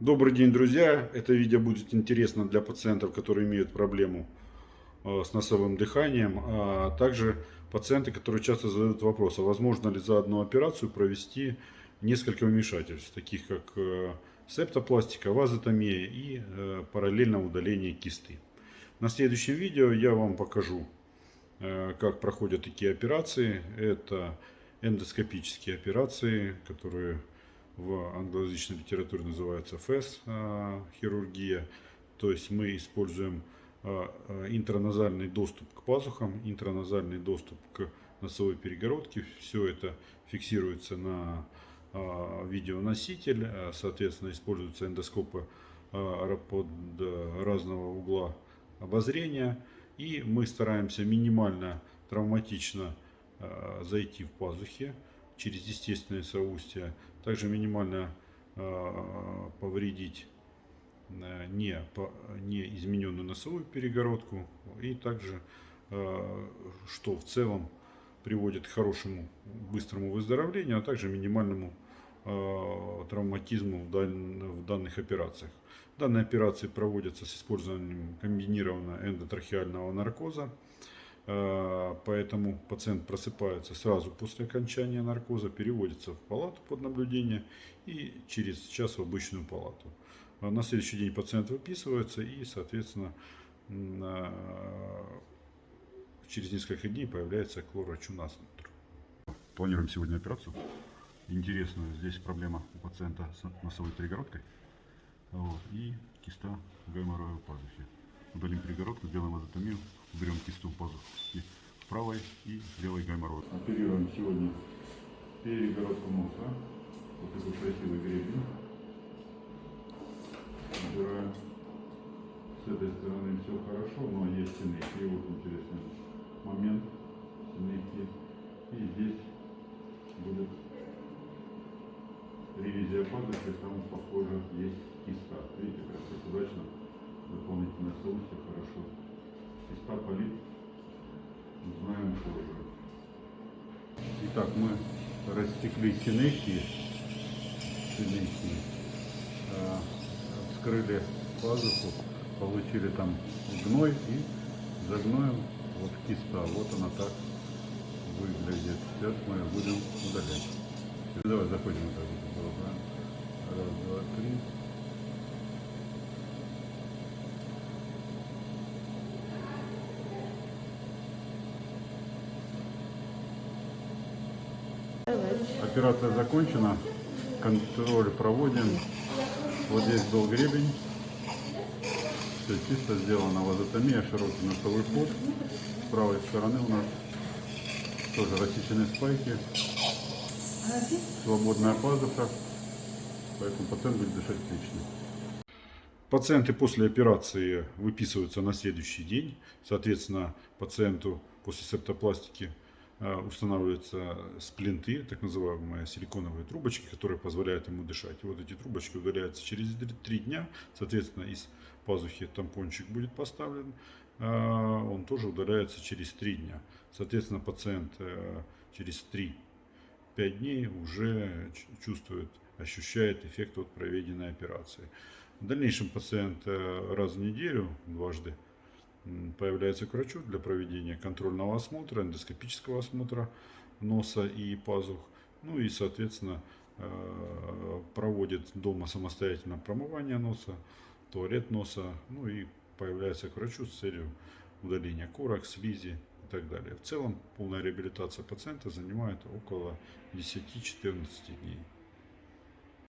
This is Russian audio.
Добрый день, друзья! Это видео будет интересно для пациентов, которые имеют проблему э, с носовым дыханием, а также пациенты, которые часто задают вопрос, а возможно ли за одну операцию провести несколько вмешательств, таких как э, септопластика, вазотомия и э, параллельно удаление кисты. На следующем видео я вам покажу, как проходят такие операции. Это эндоскопические операции, которые в англоязычной литературе называется ФЭС хирургия. То есть мы используем а, а, интраназальный доступ к пазухам, интраназальный доступ к носовой перегородке. Все это фиксируется на а, видеоноситель. Соответственно, используются эндоскопы под разного угла обозрения. И мы стараемся минимально травматично зайти в пазухи через естественное соустье. Также минимально э, повредить э, не, не измененную носовую перегородку. И также, э, что в целом приводит к хорошему быстрому выздоровлению, а также минимальному травматизму в данных операциях. Данные операции проводятся с использованием комбинированного эндотрахеального наркоза. Э, поэтому пациент просыпается сразу после окончания наркоза, переводится в палату под наблюдение и через час в обычную палату. А на следующий день пациент выписывается и, соответственно, через несколько дней появляется хлорочунасмотр. Планируем сегодня операцию. Интересную здесь проблема у пациента с носовой перегородкой вот, и киста гайморовой пазухи. Удалим перегородку, сделаем азотомию, берем кисту пазухи правой и левой гайморой. Оперируем сегодня перегородку носа. Вот такой красивый гребень. Убираем. С этой стороны все хорошо, но есть синейки. Вот интересный момент. Синейки. И здесь будет ревизия пазухи, там похоже есть Итак, мы растекли синехи, синехи э, вскрыли пазуху, получили там гной и загноем вот киста. Вот она так выглядит. Сейчас мы будем удалять. Давай заходим. Раз, два, три. Операция закончена. Контроль проводим. Вот здесь был гребень. Все чисто сделано. Вазотомия, широкий носовой ход. С правой стороны у нас тоже рассечены спайки. Свободная пазуха. Поэтому пациент будет дышать отлично. Пациенты после операции выписываются на следующий день. Соответственно, пациенту после септопластики устанавливаются сплинты, так называемые силиконовые трубочки, которые позволяют ему дышать. И вот эти трубочки удаляются через 3 дня, соответственно, из пазухи тампончик будет поставлен, э, он тоже удаляется через 3 дня. Соответственно, пациент э, через 3-5 дней уже чувствует, ощущает эффект от проведенной операции. В дальнейшем пациент раз в неделю, дважды, появляется к врачу для проведения контрольного осмотра, эндоскопического осмотра носа и пазух. Ну и, соответственно, э, проводит дома самостоятельно промывание носа, туалет носа, ну и появляется к врачу с целью удаления корок, слизи и так далее. В целом полная реабилитация пациента занимает около 10-14 дней.